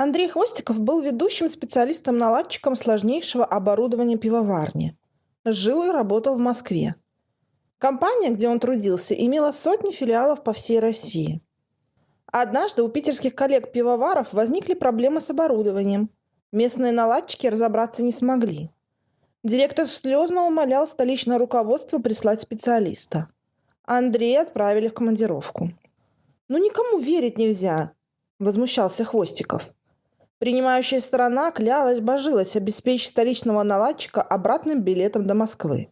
Андрей Хвостиков был ведущим специалистом-наладчиком сложнейшего оборудования пивоварни. Жил и работал в Москве. Компания, где он трудился, имела сотни филиалов по всей России. Однажды у питерских коллег-пивоваров возникли проблемы с оборудованием. Местные наладчики разобраться не смогли. Директор слезно умолял столичное руководство прислать специалиста. Андрея отправили в командировку. «Ну никому верить нельзя!» – возмущался Хвостиков. Принимающая сторона клялась, божилась обеспечить столичного наладчика обратным билетом до Москвы.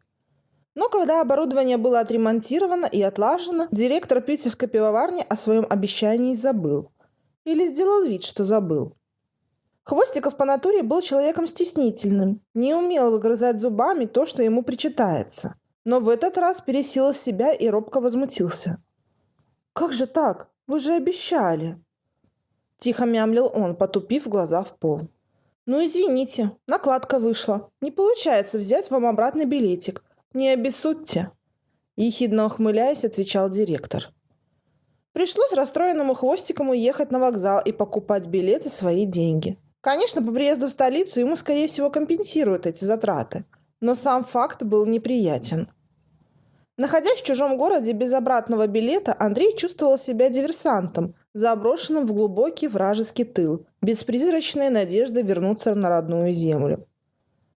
Но когда оборудование было отремонтировано и отлажено, директор питерской пивоварни о своем обещании забыл. Или сделал вид, что забыл. Хвостиков по натуре был человеком стеснительным, не умел выгрызать зубами то, что ему причитается. Но в этот раз пересилил себя и робко возмутился. «Как же так? Вы же обещали!» Тихо мямлил он, потупив глаза в пол. «Ну, извините, накладка вышла. Не получается взять вам обратный билетик. Не обессудьте!» Ехидно ухмыляясь, отвечал директор. Пришлось расстроенному хвостиком уехать на вокзал и покупать билет за свои деньги. Конечно, по приезду в столицу ему, скорее всего, компенсируют эти затраты. Но сам факт был неприятен. Находясь в чужом городе без обратного билета, Андрей чувствовал себя диверсантом, заброшенным в глубокий вражеский тыл, без призрачной надежды вернуться на родную землю.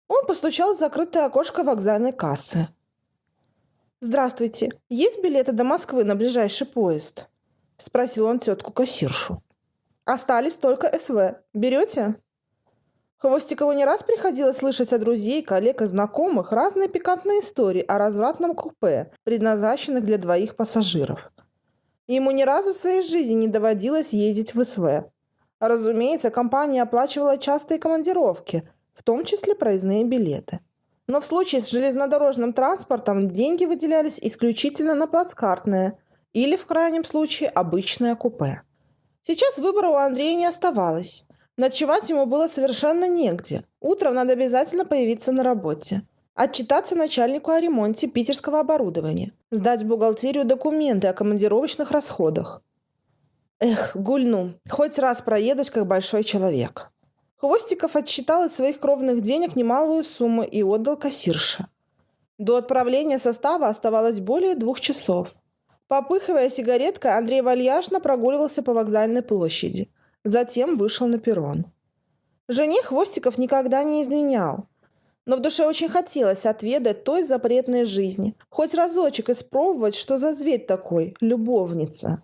Он постучал в закрытое окошко вокзальной кассы. «Здравствуйте. Есть билеты до Москвы на ближайший поезд?» – спросил он тетку-кассиршу. «Остались только СВ. Берете?» Хвостикову не раз приходилось слышать от друзей, коллег и знакомых разные пикантные истории о развратном купе, предназначенных для двоих пассажиров. Ему ни разу в своей жизни не доводилось ездить в СВ. Разумеется, компания оплачивала частые командировки – в том числе проездные билеты. Но в случае с железнодорожным транспортом деньги выделялись исключительно на плацкартное или, в крайнем случае, обычное купе. Сейчас выбора у Андрея не оставалось. Ночевать ему было совершенно негде. Утром надо обязательно появиться на работе. Отчитаться начальнику о ремонте питерского оборудования. Сдать в бухгалтерию документы о командировочных расходах. Эх, гульну, хоть раз проедусь как большой человек. Хвостиков отсчитал из своих кровных денег немалую сумму и отдал кассирше. До отправления состава оставалось более двух часов. Попыхивая сигареткой, Андрей вальяжно прогуливался по вокзальной площади. Затем вышел на перрон. Жене Хвостиков никогда не изменял. Но в душе очень хотелось отведать той запретной жизни. Хоть разочек испробовать, что за зверь такой – любовница.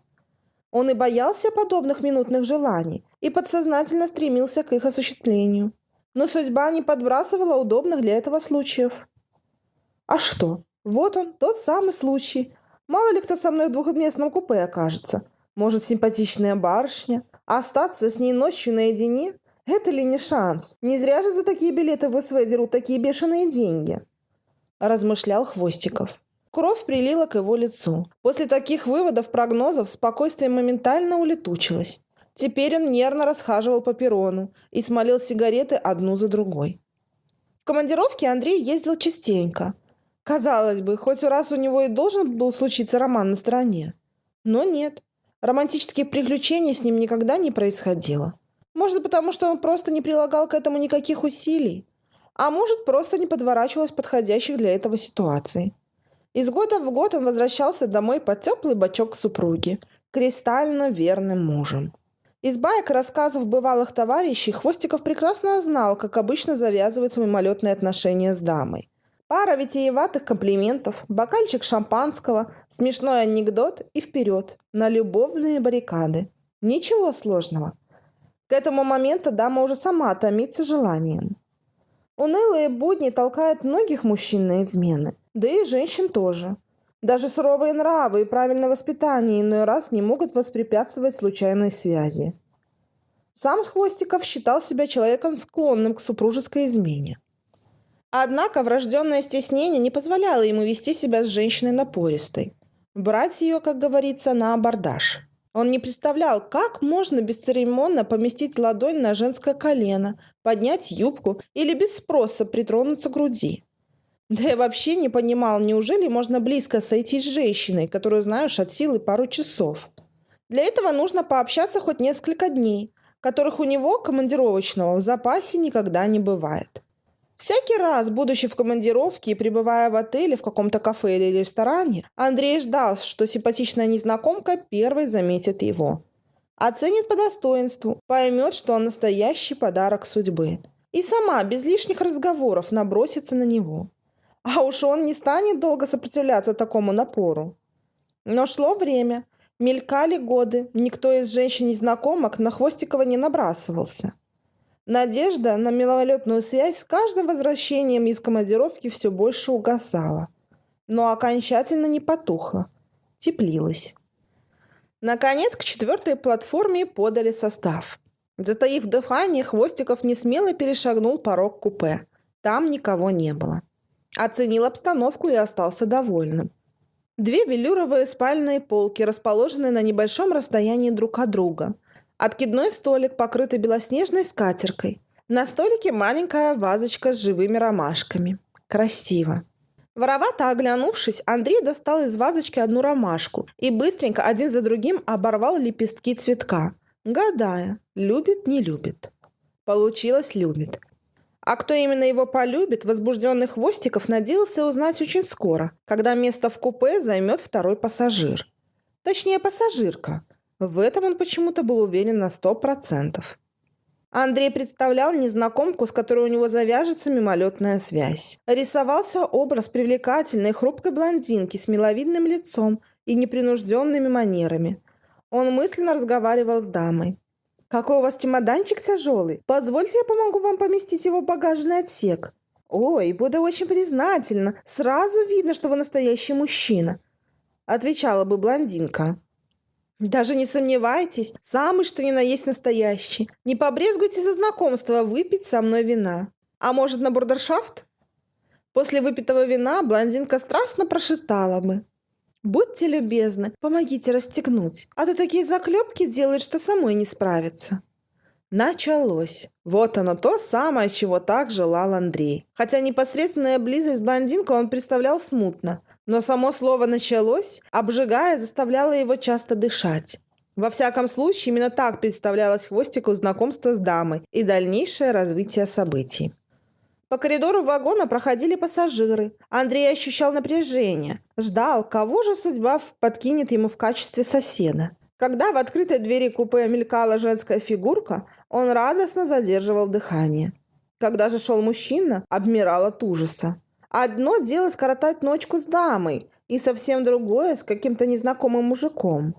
Он и боялся подобных минутных желаний, и подсознательно стремился к их осуществлению. Но судьба не подбрасывала удобных для этого случаев. А что? Вот он, тот самый случай. Мало ли кто со мной в двухместном купе окажется. Может, симпатичная барышня. Остаться с ней ночью наедине? Это ли не шанс? Не зря же за такие билеты в СВ дерут такие бешеные деньги. Размышлял Хвостиков. Кровь прилила к его лицу. После таких выводов, прогнозов, спокойствие моментально улетучилось. Теперь он нервно расхаживал по перрону и смолил сигареты одну за другой. В командировке Андрей ездил частенько. Казалось бы, хоть раз у него и должен был случиться роман на стороне. Но нет. Романтических приключений с ним никогда не происходило. Может, потому что он просто не прилагал к этому никаких усилий. А может, просто не подворачивалось подходящих для этого ситуаций. Из года в год он возвращался домой под теплый бочок супруги, кристально верным мужем. Из баек рассказов бывалых товарищей Хвостиков прекрасно знал, как обычно завязываются мимолетные отношения с дамой. Пара витиеватых комплиментов, бокальчик шампанского, смешной анекдот и вперед, на любовные баррикады. Ничего сложного. К этому моменту дама уже сама томится желанием. Унылые будни толкают многих мужчин на измены – да и женщин тоже. Даже суровые нравы и правильное воспитание иной раз не могут воспрепятствовать случайной связи. Сам Хвостиков считал себя человеком склонным к супружеской измене. Однако врожденное стеснение не позволяло ему вести себя с женщиной напористой. Брать ее, как говорится, на абордаж. Он не представлял, как можно бесцеремонно поместить ладонь на женское колено, поднять юбку или без спроса притронуться к груди. Да я вообще не понимал, неужели можно близко сойти с женщиной, которую знаешь от силы пару часов. Для этого нужно пообщаться хоть несколько дней, которых у него, командировочного, в запасе никогда не бывает. Всякий раз, будучи в командировке и пребывая в отеле, в каком-то кафе или ресторане, Андрей ждал, что симпатичная незнакомка первой заметит его. Оценит по достоинству, поймет, что он настоящий подарок судьбы. И сама, без лишних разговоров, набросится на него. А уж он не станет долго сопротивляться такому напору. Но шло время, мелькали годы, никто из женщин-незнакомок на Хвостикова не набрасывался. Надежда на милолетную связь с каждым возвращением из командировки все больше угасала, но окончательно не потухла, теплилась. Наконец, к четвертой платформе подали состав. Затаив дыхание, Хвостиков несмело перешагнул порог купе. Там никого не было. Оценил обстановку и остался довольным. Две велюровые спальные полки, расположенные на небольшом расстоянии друг от друга – Откидной столик, покрытый белоснежной скатеркой. На столике маленькая вазочка с живыми ромашками. Красиво. Воровато оглянувшись, Андрей достал из вазочки одну ромашку и быстренько один за другим оборвал лепестки цветка, гадая, любит, не любит. Получилось любит. А кто именно его полюбит, возбужденный Хвостиков надеялся узнать очень скоро, когда место в купе займет второй пассажир. Точнее, пассажирка – в этом он почему-то был уверен на сто процентов. Андрей представлял незнакомку, с которой у него завяжется мимолетная связь. Рисовался образ привлекательной хрупкой блондинки с миловидным лицом и непринужденными манерами. Он мысленно разговаривал с дамой. «Какой у вас чемоданчик тяжелый? Позвольте, я помогу вам поместить его в багажный отсек». «Ой, буду очень признательна. Сразу видно, что вы настоящий мужчина», — отвечала бы блондинка. Даже не сомневайтесь, самый что ни на есть настоящий. Не побрезгуйте за знакомство выпить со мной вина. А может, на бурдершафт? После выпитого вина блондинка страстно прошептала бы. «Будьте любезны, помогите расстегнуть, а то такие заклепки делают, что самой не справится». Началось. Вот оно то самое, чего так желал Андрей. Хотя непосредственная близость с блондинкой он представлял смутно. Но само слово «началось», обжигая, заставляло его часто дышать. Во всяком случае, именно так представлялось Хвостику знакомство с дамой и дальнейшее развитие событий. По коридору вагона проходили пассажиры. Андрей ощущал напряжение. Ждал, кого же судьба подкинет ему в качестве соседа. Когда в открытой двери купе мелькала женская фигурка, он радостно задерживал дыхание. Когда же шел мужчина, обмирал от ужаса. Одно дело скоротать ночку с дамой, и совсем другое с каким-то незнакомым мужиком.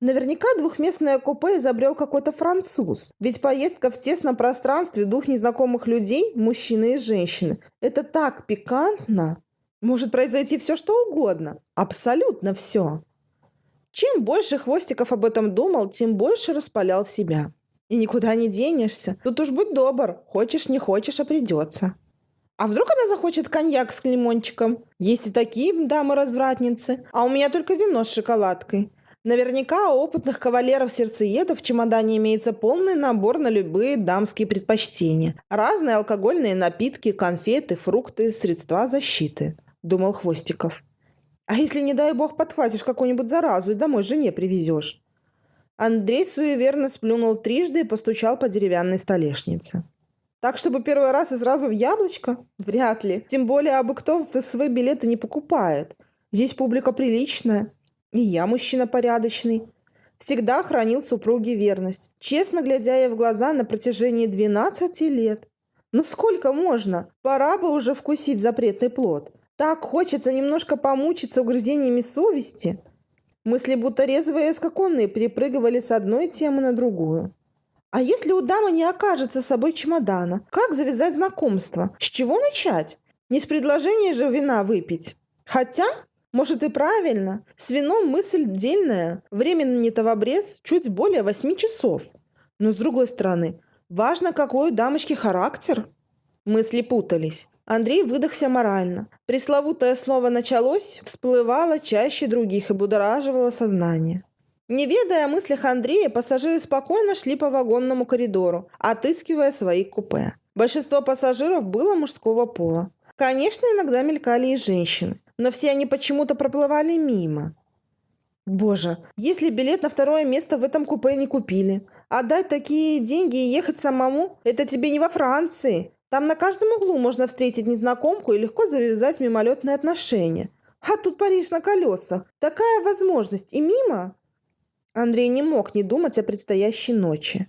Наверняка двухместное купе изобрел какой-то француз. Ведь поездка в тесном пространстве двух незнакомых людей, мужчины и женщины, это так пикантно. Может произойти все, что угодно. Абсолютно все. Чем больше Хвостиков об этом думал, тем больше распалял себя. И никуда не денешься. Тут уж будь добр. Хочешь, не хочешь, а придется. А вдруг она захочет коньяк с лимончиком? Есть и такие дамы-развратницы. А у меня только вино с шоколадкой. Наверняка у опытных кавалеров-сердцеедов в чемодане имеется полный набор на любые дамские предпочтения. Разные алкогольные напитки, конфеты, фрукты, средства защиты. Думал Хвостиков. А если, не дай бог, подхватишь какую-нибудь заразу и домой жене привезешь? Андрей суеверно сплюнул трижды и постучал по деревянной столешнице. Так, чтобы первый раз и сразу в яблочко? Вряд ли. Тем более, абы кто свои билеты не покупает. Здесь публика приличная. И я мужчина порядочный. Всегда хранил супруге верность, честно глядя ей в глаза на протяжении 12 лет. Ну сколько можно? Пора бы уже вкусить запретный плод. Так хочется немножко помучиться угрызениями совести. Мысли будто резвые скаконные перепрыгивали с одной темы на другую. А если у дамы не окажется с собой чемодана, как завязать знакомство? С чего начать? Не с предложения же вина выпить. Хотя, может и правильно, с вином мысль дельная. Времени-то в обрез чуть более восьми часов. Но с другой стороны, важно, какой у дамочки характер. Мысли путались. Андрей выдохся морально. Пресловутое слово «началось» всплывало чаще других и будораживало сознание. Не ведая о мыслях Андрея, пассажиры спокойно шли по вагонному коридору, отыскивая свои купе. Большинство пассажиров было мужского пола. Конечно, иногда мелькали и женщины, но все они почему-то проплывали мимо. Боже, если билет на второе место в этом купе не купили, Отдать такие деньги и ехать самому – это тебе не во Франции. Там на каждом углу можно встретить незнакомку и легко завязать мимолетные отношения. А тут Париж на колесах. Такая возможность. И мимо. Андрей не мог не думать о предстоящей ночи.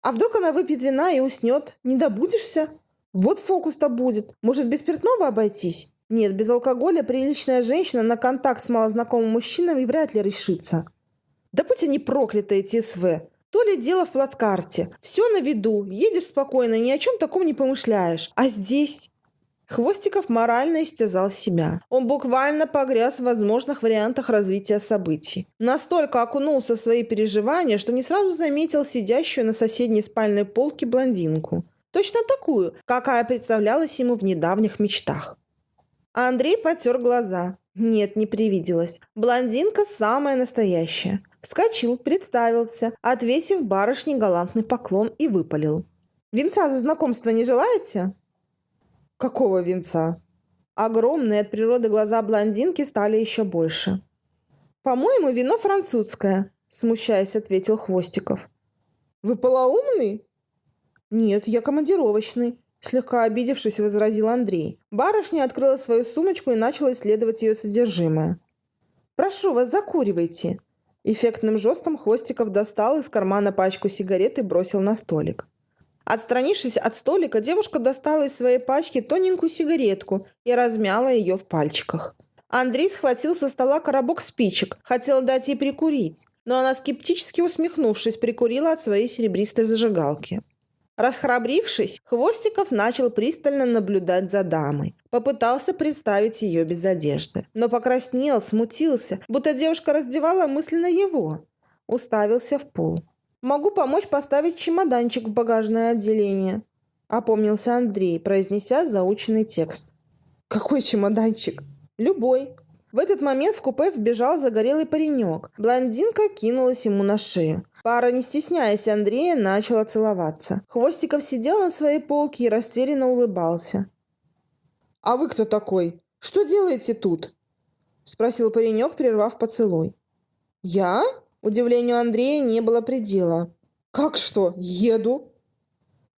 А вдруг она выпьет вина и уснет? Не добудешься? Вот фокус-то будет. Может, без спиртного обойтись? Нет, без алкоголя приличная женщина на контакт с малознакомым мужчиной вряд ли решится. Да будь они прокляты, эти СВ. То ли дело в плацкарте. Все на виду, едешь спокойно, ни о чем таком не помышляешь. А здесь... Хвостиков морально истязал себя. Он буквально погряз в возможных вариантах развития событий. Настолько окунулся в свои переживания, что не сразу заметил сидящую на соседней спальной полке блондинку. Точно такую, какая представлялась ему в недавних мечтах. Андрей потер глаза. Нет, не привиделась. Блондинка самая настоящая. Вскочил, представился, отвесив барышне галантный поклон и выпалил. «Венца за знакомство не желаете?» «Какого венца?» Огромные от природы глаза блондинки стали еще больше. «По-моему, вино французское», – смущаясь, ответил Хвостиков. «Вы полоумный?» «Нет, я командировочный. Слегка обидевшись, возразил Андрей. Барышня открыла свою сумочку и начала исследовать ее содержимое. «Прошу вас, закуривайте!» Эффектным жестом Хвостиков достал из кармана пачку сигарет и бросил на столик. Отстранившись от столика, девушка достала из своей пачки тоненькую сигаретку и размяла ее в пальчиках. Андрей схватил со стола коробок спичек, хотел дать ей прикурить, но она, скептически усмехнувшись, прикурила от своей серебристой зажигалки. Расхрабрившись, Хвостиков начал пристально наблюдать за дамой. Попытался представить ее без одежды. Но покраснел, смутился, будто девушка раздевала мысленно его. Уставился в пол. «Могу помочь поставить чемоданчик в багажное отделение», – опомнился Андрей, произнеся заученный текст. «Какой чемоданчик?» «Любой», в этот момент в купе вбежал загорелый паренек. Блондинка кинулась ему на шею. Пара, не стесняясь Андрея, начала целоваться. Хвостиков сидел на своей полке и растерянно улыбался. «А вы кто такой? Что делаете тут?» Спросил паренек, прервав поцелуй. «Я?» Удивлению Андрея не было предела. «Как что? Еду?»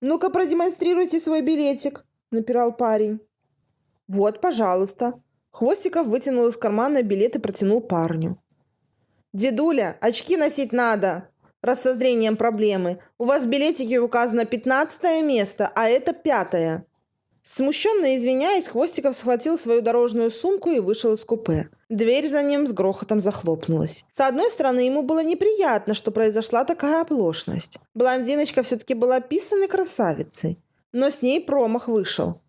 «Ну-ка, продемонстрируйте свой билетик», – напирал парень. «Вот, пожалуйста», Хвостиков вытянул из кармана билет и протянул парню. «Дедуля, очки носить надо!» раз со зрением проблемы. У вас в билетике указано пятнадцатое место, а это пятое. Смущенно извиняясь, Хвостиков схватил свою дорожную сумку и вышел из купе. Дверь за ним с грохотом захлопнулась. С одной стороны, ему было неприятно, что произошла такая оплошность. Блондиночка все-таки была писаной красавицей. Но с ней промах вышел.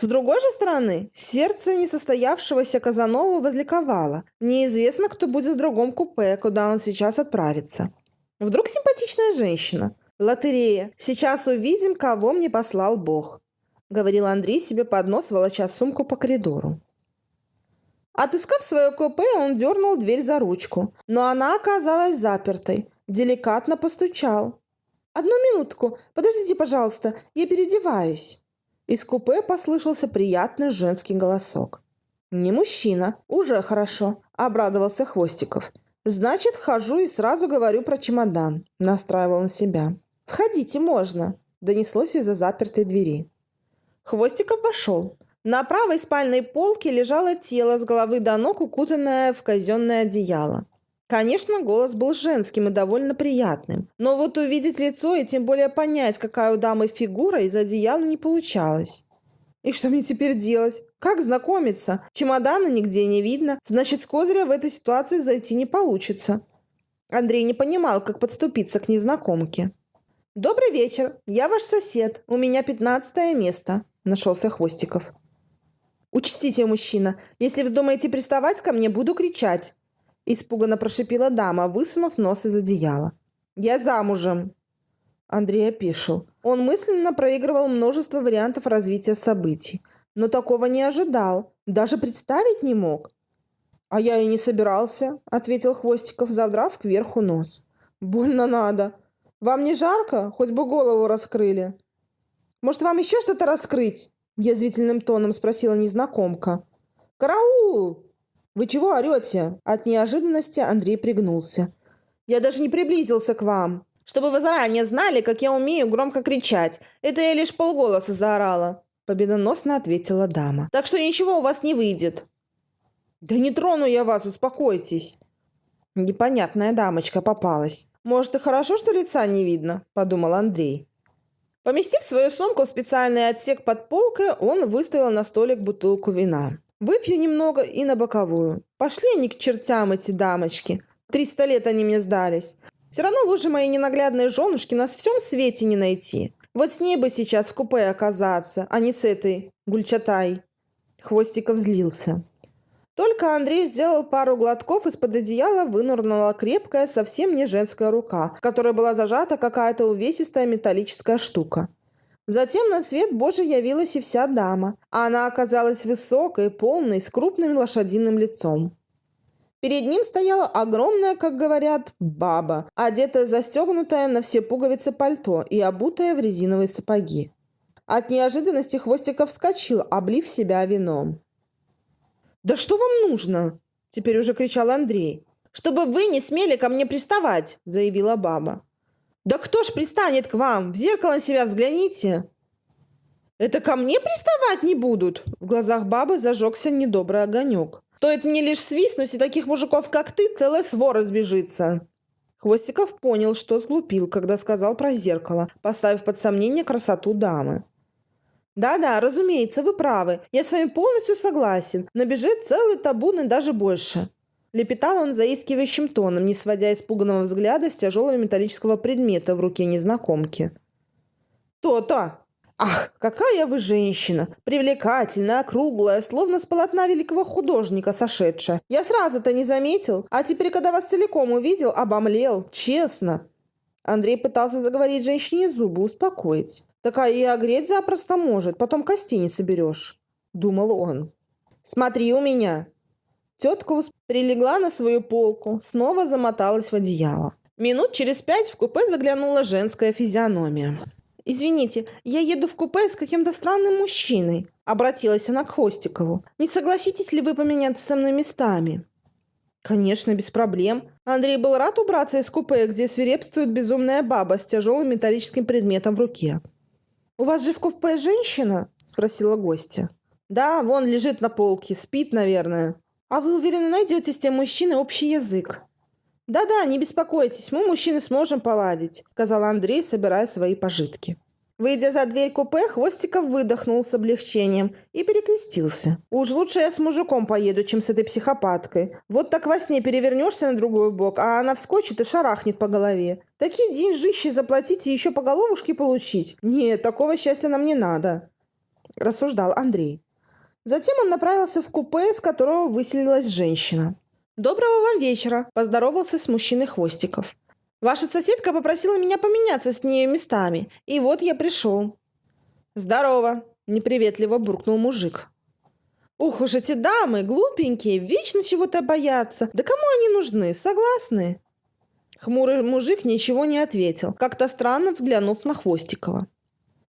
С другой же стороны, сердце несостоявшегося Казанова возликовало. Неизвестно, кто будет в другом купе, куда он сейчас отправится. Вдруг симпатичная женщина. Лотерея. Сейчас увидим, кого мне послал Бог. Говорил Андрей себе под нос, волоча сумку по коридору. Отыскав свое купе, он дернул дверь за ручку, но она оказалась запертой. Деликатно постучал. «Одну минутку, подождите, пожалуйста, я переодеваюсь». Из купе послышался приятный женский голосок. «Не мужчина, уже хорошо», – обрадовался Хвостиков. «Значит, вхожу и сразу говорю про чемодан», – настраивал на себя. «Входите, можно», – донеслось из-за запертой двери. Хвостиков вошел. На правой спальной полке лежало тело с головы до ног, укутанное в казенное одеяло. Конечно, голос был женским и довольно приятным. Но вот увидеть лицо и тем более понять, какая у дамы фигура из одеяла не получалось. И что мне теперь делать? Как знакомиться? Чемодана нигде не видно. Значит, с козыря в этой ситуации зайти не получится. Андрей не понимал, как подступиться к незнакомке. «Добрый вечер. Я ваш сосед. У меня пятнадцатое место», – нашелся Хвостиков. «Учтите, мужчина, если вздумаете приставать ко мне, буду кричать. – испуганно прошипела дама, высунув нос из одеяла. «Я замужем!» Андрей опешил. Он мысленно проигрывал множество вариантов развития событий, но такого не ожидал, даже представить не мог. «А я и не собирался», – ответил Хвостиков, задрав кверху нос. «Больно надо. Вам не жарко? Хоть бы голову раскрыли». «Может, вам еще что-то раскрыть?» – язвительным тоном спросила незнакомка. «Караул!» «Вы чего орете?» От неожиданности Андрей пригнулся. «Я даже не приблизился к вам. Чтобы вы заранее знали, как я умею громко кричать. Это я лишь полголоса заорала. Победоносно ответила дама. Так что ничего у вас не выйдет. Да не трону я вас, успокойтесь. Непонятная дамочка попалась. Может, и хорошо, что лица не видно, подумал Андрей. Поместив свою сумку в специальный отсек под полкой, он выставил на столик бутылку вина. «Выпью немного и на боковую. Пошли они к чертям, эти дамочки. Триста лет они мне сдались. Все равно лучше моей ненаглядной женушки на всем свете не найти. Вот с ней бы сейчас в купе оказаться, а не с этой Гульчатай». Хвостиков злился. Только Андрей сделал пару глотков, из-под одеяла вынырнула крепкая, совсем не женская рука, в которой была зажата какая-то увесистая металлическая штука. Затем на свет Божий явилась и вся дама. а Она оказалась высокой, полной, с крупным лошадиным лицом. Перед ним стояла огромная, как говорят, баба, одетая застегнутая на все пуговицы пальто и обутая в резиновые сапоги. От неожиданности Хвостиков вскочил, облив себя вином. «Да что вам нужно?» – теперь уже кричал Андрей. «Чтобы вы не смели ко мне приставать!» – заявила баба. «Да кто ж пристанет к вам? В зеркало на себя взгляните!» «Это ко мне приставать не будут?» В глазах бабы зажегся недобрый огонек. «Стоит мне лишь свистнуть, и таких мужиков, как ты, целая свора сбежится!» Хвостиков понял, что сглупил, когда сказал про зеркало, поставив под сомнение красоту дамы. Да-да, разумеется, вы правы. Я с вами полностью согласен. Набежит целый табун и даже больше. Лепетал он заискивающим тоном, не сводя испуганного взгляда с тяжелого металлического предмета в руке незнакомки. «То-то! Ах, какая вы женщина! Привлекательная, округлая, словно с полотна великого художника сошедшая. Я сразу-то не заметил, а теперь, когда вас целиком увидел, обомлел, честно. Андрей пытался заговорить женщине зубы, успокоить. «Такая и огреть запросто может, потом кости не соберешь», — думал он. «Смотри у меня!» Тетка прилегла на свою полку, снова замоталась в одеяло. Минут через пять в купе заглянула женская физиономия. «Извините, я еду в купе с каким-то странным мужчиной», — обратилась она к Хостикову. «Не согласитесь ли вы поменяться со мной местами?» Конечно, без проблем. Андрей был рад убраться из купе, где свирепствует безумная баба с тяжелым металлическим предметом в руке. «У вас же в купе женщина?» – спросила гостья. «Да, вон лежит на полке, спит, наверное». «А вы уверены, найдете с тем мужчиной общий язык?» «Да-да, не беспокойтесь, мы, мужчины, сможем поладить», – сказал Андрей, собирая свои пожитки. Выйдя за дверь купе, Хвостиков выдохнул с облегчением и перекрестился. «Уж лучше я с мужиком поеду, чем с этой психопаткой. Вот так во сне перевернешься на другой бок, а она вскочит и шарахнет по голове. Такие деньжищи заплатить и еще по головушке получить? Нет, такого счастья нам не надо», – рассуждал Андрей. Затем он направился в купе, с которого выселилась женщина. «Доброго вам вечера!» – поздоровался с мужчиной Хвостиков. Ваша соседка попросила меня поменяться с ней местами, и вот я пришел». «Здорово!» – неприветливо буркнул мужик. «Ух уж эти дамы, глупенькие, вечно чего-то боятся. Да кому они нужны, согласны?» Хмурый мужик ничего не ответил, как-то странно взглянув на Хвостикова.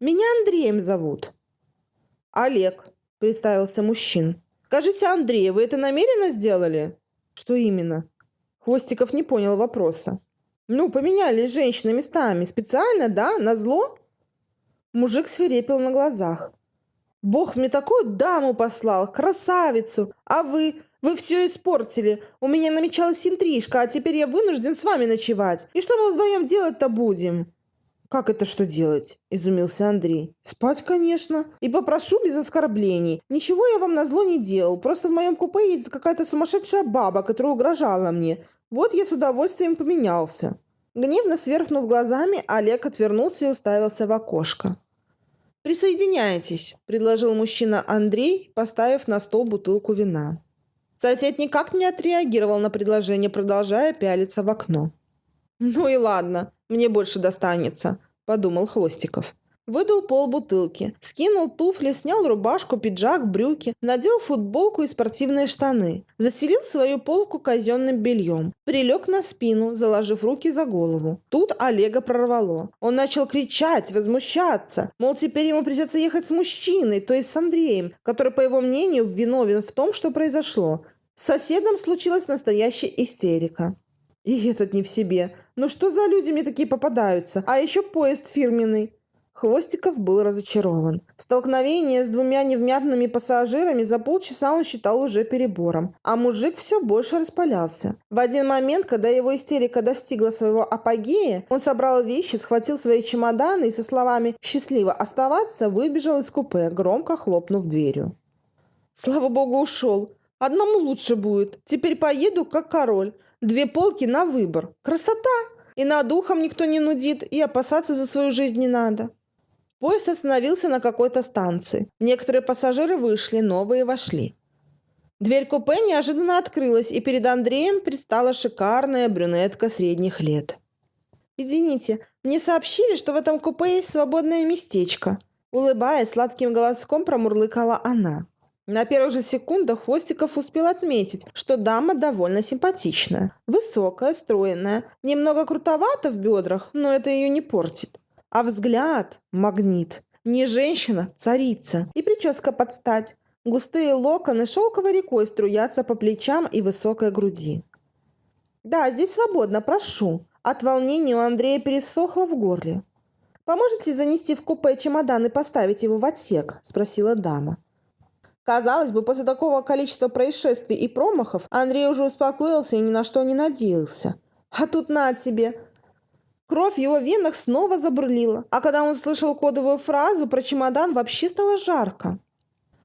«Меня Андреем зовут». «Олег», – представился мужчин. «Скажите, Андрей, вы это намеренно сделали?» «Что именно?» Хвостиков не понял вопроса. Ну, поменялись женщины местами. Специально, да? На зло? Мужик свирепел на глазах. Бог мне такую даму послал, красавицу. А вы, вы все испортили. У меня намечалась интрижка, а теперь я вынужден с вами ночевать. И что мы вдвоем делать-то будем? «Как это что делать?» – изумился Андрей. «Спать, конечно. И попрошу без оскорблений. Ничего я вам на зло не делал. Просто в моем купе едет какая-то сумасшедшая баба, которая угрожала мне. Вот я с удовольствием поменялся». Гневно сверхнув глазами, Олег отвернулся и уставился в окошко. «Присоединяйтесь», – предложил мужчина Андрей, поставив на стол бутылку вина. Сосед никак не отреагировал на предложение, продолжая пялиться в окно. «Ну и ладно, мне больше достанется», – подумал Хвостиков. Выдул полбутылки, скинул туфли, снял рубашку, пиджак, брюки, надел футболку и спортивные штаны. Застелил свою полку казенным бельем. Прилег на спину, заложив руки за голову. Тут Олега прорвало. Он начал кричать, возмущаться. Мол, теперь ему придется ехать с мужчиной, то есть с Андреем, который, по его мнению, виновен в том, что произошло. С соседом случилась настоящая истерика. И этот не в себе. Ну что за люди мне такие попадаются? А еще поезд фирменный. Хвостиков был разочарован. Столкновение с двумя невмятными пассажирами за полчаса он считал уже перебором. А мужик все больше распалялся. В один момент, когда его истерика достигла своего апогея, он собрал вещи, схватил свои чемоданы и со словами «счастливо оставаться» выбежал из купе, громко хлопнув дверью. Слава богу, ушел. Одному лучше будет. Теперь поеду, как король. Две полки на выбор. Красота! И над ухом никто не нудит, и опасаться за свою жизнь не надо. Поезд остановился на какой-то станции. Некоторые пассажиры вышли, новые вошли. Дверь купе неожиданно открылась, и перед Андреем предстала шикарная брюнетка средних лет. «Извините, мне сообщили, что в этом купе есть свободное местечко», улыбаясь, сладким голоском промурлыкала она. На первых же секундах Хвостиков успел отметить, что дама довольно симпатичная. Высокая, стройная, немного крутовата в бедрах, но это ее не портит. А взгляд – магнит. Не женщина, царица. И прическа под стать. Густые локоны шелковой рекой струятся по плечам и высокой груди. «Да, здесь свободно, прошу». От волнения у Андрея пересохло в горле. «Поможете занести в купе чемодан и поставить его в отсек?» – спросила дама. Казалось бы, после такого количества происшествий и промахов Андрей уже успокоился и ни на что не надеялся. А тут на тебе. Кровь в его венах снова забурлила, а когда он слышал кодовую фразу про чемодан, вообще стало жарко.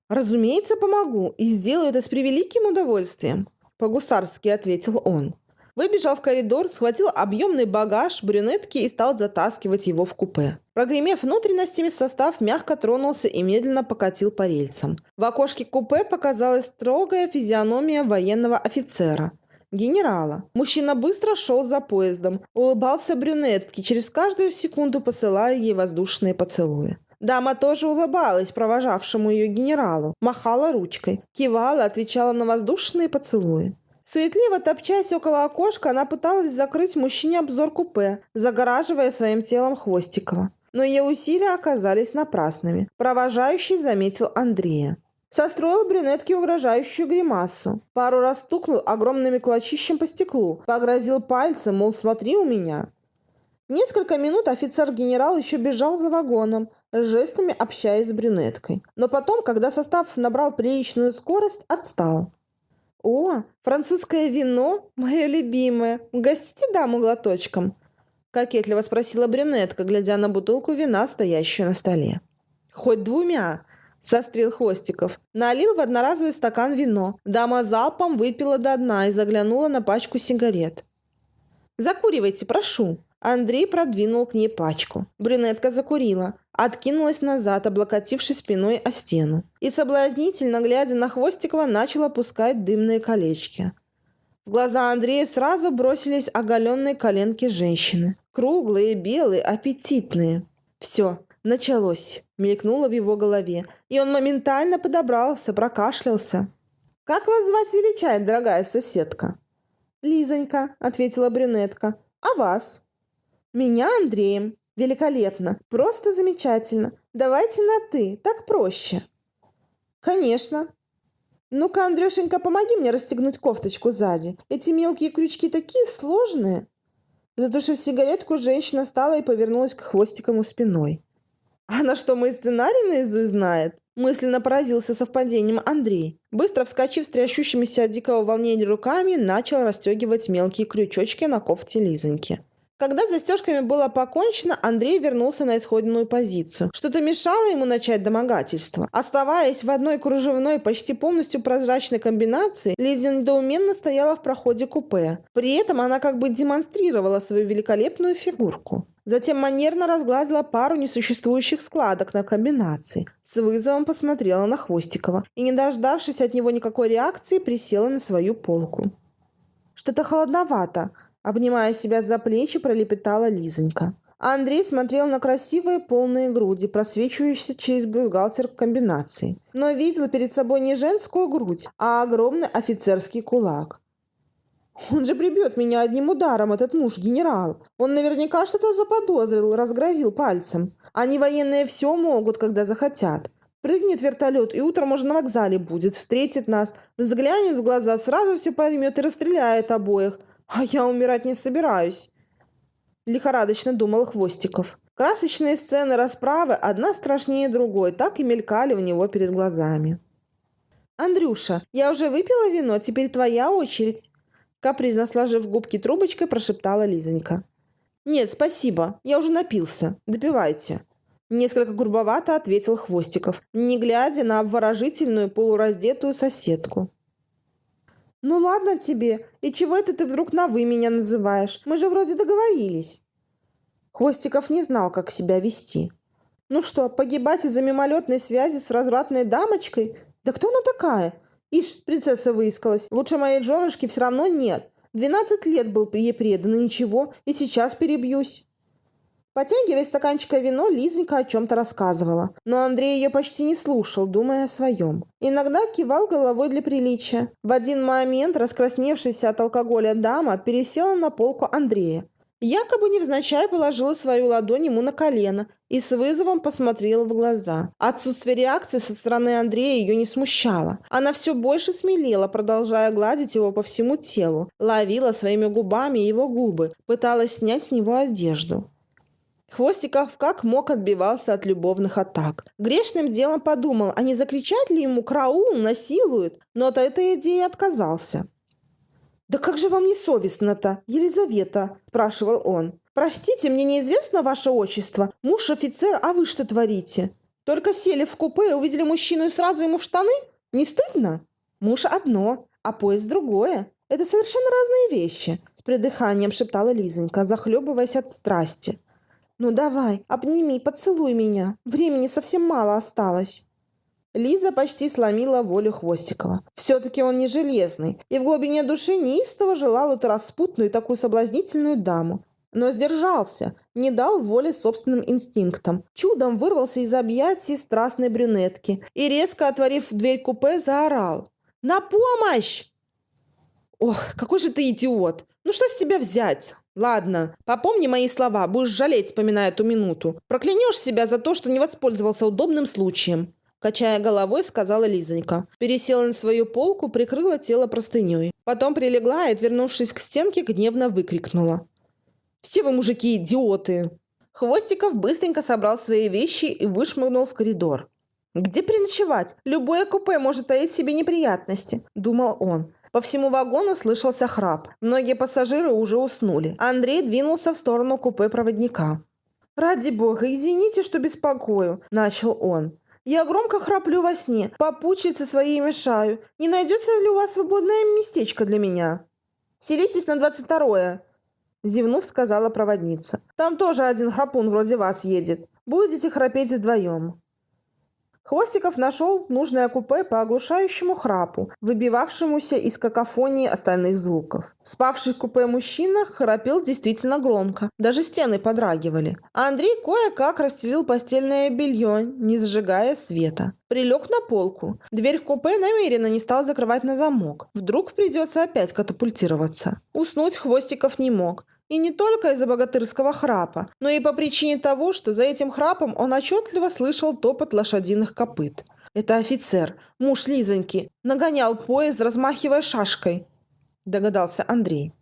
«Разумеется, помогу и сделаю это с превеликим удовольствием», – по-гусарски ответил он. Выбежал в коридор, схватил объемный багаж брюнетки и стал затаскивать его в купе. Прогремев внутренностями, состав мягко тронулся и медленно покатил по рельсам. В окошке купе показалась строгая физиономия военного офицера. Генерала. Мужчина быстро шел за поездом, улыбался брюнетке, через каждую секунду посылая ей воздушные поцелуи. Дама тоже улыбалась провожавшему ее генералу, махала ручкой, кивала, отвечала на воздушные поцелуи. Суетливо топчась около окошка, она пыталась закрыть мужчине обзор купе, загораживая своим телом Хвостикова. Но ее усилия оказались напрасными. Провожающий заметил Андрея. Состроил брюнетке угрожающую гримасу. Пару раз стукнул огромными кулачищем по стеклу. Погрозил пальцем, мол, смотри у меня. Несколько минут офицер-генерал еще бежал за вагоном, жестами общаясь с брюнеткой. Но потом, когда состав набрал приличную скорость, отстал. «О, французское вино, мое любимое. Угостите даму глоточком?» Кокетливо спросила брюнетка, глядя на бутылку вина, стоящую на столе. «Хоть двумя!» – сострил Хвостиков. Налил в одноразовый стакан вино. Дама залпом выпила до дна и заглянула на пачку сигарет. «Закуривайте, прошу!» Андрей продвинул к ней пачку. Брюнетка закурила, откинулась назад, облокотившись спиной о стену. И соблазнительно, глядя на Хвостикова, начала пускать дымные колечки. В глаза Андрея сразу бросились оголенные коленки женщины. Круглые, белые, аппетитные. «Все, началось», — мелькнуло в его голове. И он моментально подобрался, прокашлялся. «Как вас звать величает, дорогая соседка?» «Лизонька», — ответила брюнетка. «А вас?» Меня Андреем. Великолепно. Просто замечательно. Давайте на «ты». Так проще. Конечно. Ну-ка, Андрюшенька, помоги мне расстегнуть кофточку сзади. Эти мелкие крючки такие сложные. Затушив сигаретку, женщина встала и повернулась к хвостикому спиной. «Она что, мой сценарий наизусть знает?» Мысленно поразился совпадением Андрей. Быстро вскочив с трясущимися от дикого волнения руками, начал расстегивать мелкие крючочки на кофте Лизоньки. Когда с застежками было покончено, Андрей вернулся на исходную позицию. Что-то мешало ему начать домогательство. Оставаясь в одной кружевной, почти полностью прозрачной комбинации, Лиза недоуменно стояла в проходе купе. При этом она как бы демонстрировала свою великолепную фигурку. Затем манерно разглазила пару несуществующих складок на комбинации. С вызовом посмотрела на Хвостикова и, не дождавшись от него никакой реакции, присела на свою полку. «Что-то холодновато», Обнимая себя за плечи, пролепетала Лизонька. Андрей смотрел на красивые полные груди, просвечивающиеся через бюстгальтер комбинации. Но видел перед собой не женскую грудь, а огромный офицерский кулак. Он же прибьет меня одним ударом, этот муж-генерал. Он наверняка что-то заподозрил, разгрозил пальцем. Они военные все могут, когда захотят. Прыгнет вертолет, и утром уже на вокзале будет, встретит нас, взглянет в глаза, сразу все поймет и расстреляет обоих А я умирать не собираюсь. Лихорадочно думал Хвостиков. Красочные сцены расправы, одна страшнее другой, так и мелькали у него перед глазами. «Андрюша, я уже выпила вино, теперь твоя очередь», капризно сложив губки трубочкой, прошептала Лизонька. «Нет, спасибо, я уже напился. Допивайте». Несколько грубовато ответил Хвостиков, не глядя на обворожительную полураздетую соседку. «Ну ладно тебе, и чего это ты вдруг на «вы» меня называешь? Мы же вроде договорились». Хвостиков не знал, как себя вести. «Ну что, погибать из-за мимолетной связи с развратной дамочкой? Да кто она такая? Ишь, принцесса выискалась. Лучше моей женушки все равно нет. Двенадцать лет был ей предан, и ничего, и сейчас перебьюсь». Потягивая стаканчика вино, Лизонька о чем-то рассказывала. Но Андрей ее почти не слушал, думая о своем. Иногда кивал головой для приличия. В один момент раскрасневшаяся от алкоголя дама пересела на полку Андрея. Якобы невзначай положила свою ладонь ему на колено и с вызовом посмотрела в глаза. Отсутствие реакции со стороны Андрея ее не смущало. Она все больше смелела, продолжая гладить его по всему телу. Ловила своими губами его губы, пыталась снять с него одежду. Хвостиков как мог отбивался от любовных атак. Грешным делом подумал, а не закричать ли ему «Краул! Насилуют!» Но от этой идеи отказался. «Да как же вам не совестно-то, Елизавета?» – спрашивал он. «Простите, мне неизвестно ваше отчество. Муж офицер, а вы что творите? Только сели в купе и увидели мужчину и сразу ему в штаны? Не стыдно? Муж одно, а поезд другое. Это совершенно разные вещи», – с придыханием шептала Лизонька, захлебываясь от страсти. «Ну давай, обними, поцелуй меня. Времени совсем мало осталось». Лиза почти сломила волю Хвостикова. Все-таки он не железный, и в глубине души неистово желал эту распутную и такую соблазнительную даму. Но сдержался, не дал воли собственным инстинктам. Чудом вырвался из объятий страстной брюнетки и, резко отворив дверь купе, заорал. «На помощь!» «Ох, какой же ты идиот! Ну что с тебя взять? Ладно, попомни мои слова, будешь жалеть, вспоминая эту минуту. Проклянешь себя за то, что не воспользовался удобным случаем. Качая головой, сказала Лизонька. Пересела на свою полку, прикрыла тело простыней. Потом прилегла и, отвернувшись к стенке, гневно выкрикнула. «Все вы, мужики, идиоты!» Хвостиков быстренько собрал свои вещи и вышмыгнул в коридор. «Где переночевать? Любое купе может таить себе неприятности», – думал он. По всему вагону слышался храп. Многие пассажиры уже уснули. Андрей двинулся в сторону купе проводника. «Ради бога, извините, что беспокою», – начал он. «Я громко храплю во сне, попутчицы своей мешаю. Не найдется ли у вас свободное местечко для меня?» «Селитесь на двадцать второе», – зевнув, сказала проводница. «Там тоже один храпун вроде вас едет. Будете храпеть вдвоем». Хвостиков нашел нужное купе по оглушающему храпу, выбивавшемуся из какофонии остальных звуков. Спавший в купе мужчина храпел действительно громко, даже стены подрагивали. А Андрей кое-как расстелил постельное белье, не зажигая света. Прилег на полку. Дверь в купе намеренно не стал закрывать на замок. Вдруг придется опять катапультироваться. Уснуть Хвостиков не мог. И не только из-за богатырского храпа, но и по причине того, что за этим храпом он отчетливо слышал топот лошадиных копыт. Это офицер, муж Лизоньки, нагонял поезд, размахивая шашкой, догадался Андрей.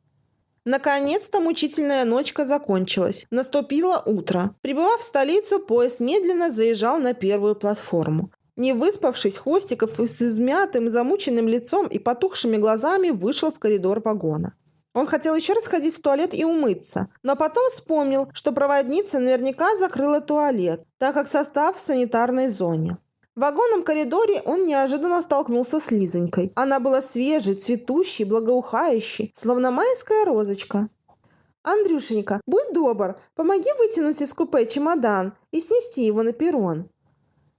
Наконец-то мучительная ночка закончилась. Наступило утро. Прибывав в столицу, поезд медленно заезжал на первую платформу. Не выспавшись, Хвостиков с измятым, замученным лицом и потухшими глазами вышел в коридор вагона. Он хотел еще раз ходить в туалет и умыться, но потом вспомнил, что проводница наверняка закрыла туалет, так как состав в санитарной зоне. В вагонном коридоре он неожиданно столкнулся с Лизонькой. Она была свежей, цветущей, благоухающей, словно майская розочка. «Андрюшенька, будь добр, помоги вытянуть из купе чемодан и снести его на перрон»,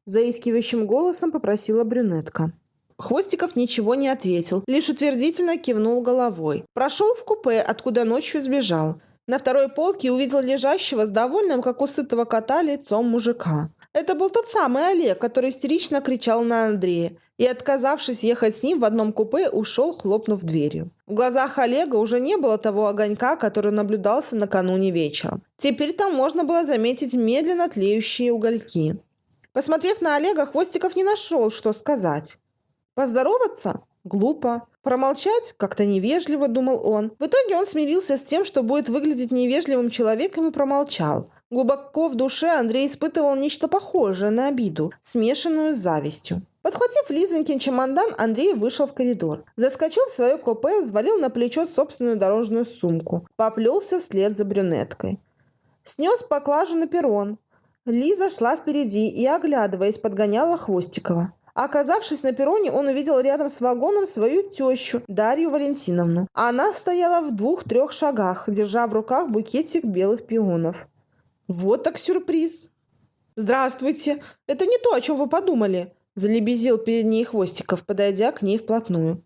заискивающим голосом попросила брюнетка. Хвостиков ничего не ответил, лишь утвердительно кивнул головой. Прошел в купе, откуда ночью сбежал. На второй полке увидел лежащего с довольным, как у сытого кота, лицом мужика. Это был тот самый Олег, который истерично кричал на Андрея и, отказавшись ехать с ним в одном купе, ушел, хлопнув дверью. В глазах Олега уже не было того огонька, который наблюдался накануне вечером. Теперь там можно было заметить медленно тлеющие угольки. Посмотрев на Олега, Хвостиков не нашел, что сказать. Поздороваться? Глупо. Промолчать как-то невежливо, думал он. В итоге он смирился с тем, что будет выглядеть невежливым человеком и промолчал. Глубоко в душе Андрей испытывал нечто похожее на обиду, смешанную с завистью. Подхватив Лизонькин чемодан, Андрей вышел в коридор. Заскочил в свое купе, взвалил на плечо собственную дорожную сумку. Поплелся вслед за брюнеткой. Снес поклажу на перрон. Лиза шла впереди и, оглядываясь, подгоняла Хвостикова. Оказавшись на перроне, он увидел рядом с вагоном свою тещу, Дарью Валентиновну. Она стояла в двух-трех шагах, держа в руках букетик белых пионов. Вот так сюрприз! «Здравствуйте! Это не то, о чем вы подумали!» Залебезил перед ней Хвостиков, подойдя к ней вплотную.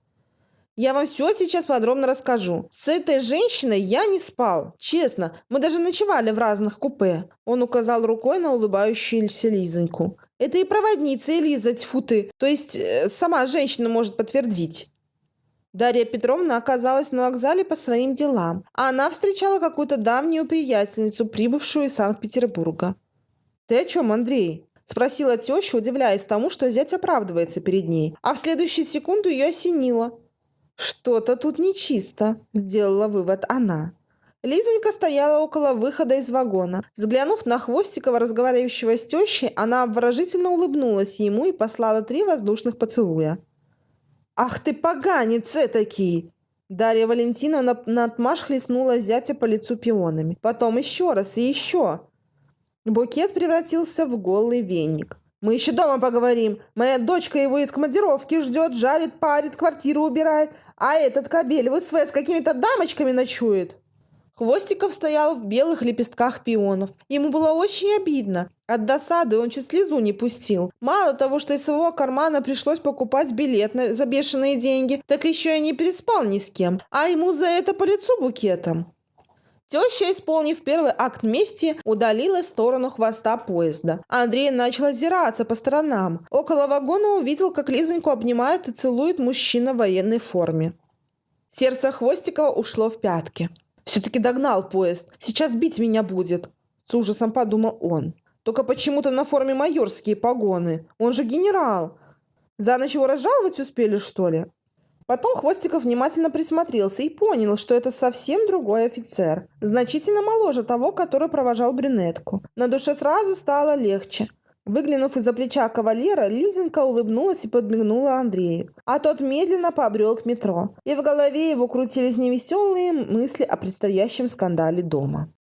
Я вам все сейчас подробно расскажу. С этой женщиной я не спал. Честно, мы даже ночевали в разных купе. Он указал рукой на улыбающуюся Лизоньку. Это и проводница Элиза, тьфу ты. То есть э, сама женщина может подтвердить. Дарья Петровна оказалась на вокзале по своим делам, а она встречала какую-то давнюю приятельницу, прибывшую из Санкт-Петербурга. «Ты о чем, Андрей?» – спросила теща, удивляясь тому, что зять оправдывается перед ней. А в следующую секунду ее осенило. «Что-то тут нечисто», – сделала вывод она. Лизонька стояла около выхода из вагона. Взглянув на Хвостикова, разговаривающего с тещей, она обворожительно улыбнулась ему и послала три воздушных поцелуя. «Ах ты поганец этакий!» Дарья Валентиновна наотмашь хлестнула зятя по лицу пионами. Потом еще раз и еще. Букет превратился в голый веник. Мы еще дома поговорим. Моя дочка его из командировки ждет, жарит, парит, квартиру убирает. А этот кобель в СВ с какими-то дамочками ночует. Хвостиков стоял в белых лепестках пионов. Ему было очень обидно. От досады он чуть слезу не пустил. Мало того, что из своего кармана пришлось покупать билет на, за бешеные деньги, так еще и не переспал ни с кем. А ему за это по лицу букетом. Теща, исполнив первый акт мести, удалилась в сторону хвоста поезда. Андрей начал озираться по сторонам. Около вагона увидел, как Лизоньку обнимает и целует мужчина в военной форме. Сердце Хвостикова ушло в пятки. «Все-таки догнал поезд. Сейчас бить меня будет», — с ужасом подумал он. «Только почему-то на форме майорские погоны. Он же генерал. За ночь его разжаловать успели, что ли?» Потом Хвостиков внимательно присмотрелся и понял, что это совсем другой офицер, значительно моложе того, который провожал брюнетку. На душе сразу стало легче. Выглянув из-за плеча кавалера, Лизенька улыбнулась и подмигнула Андрею. А тот медленно побрел к метро. И в голове его крутились невеселые мысли о предстоящем скандале дома.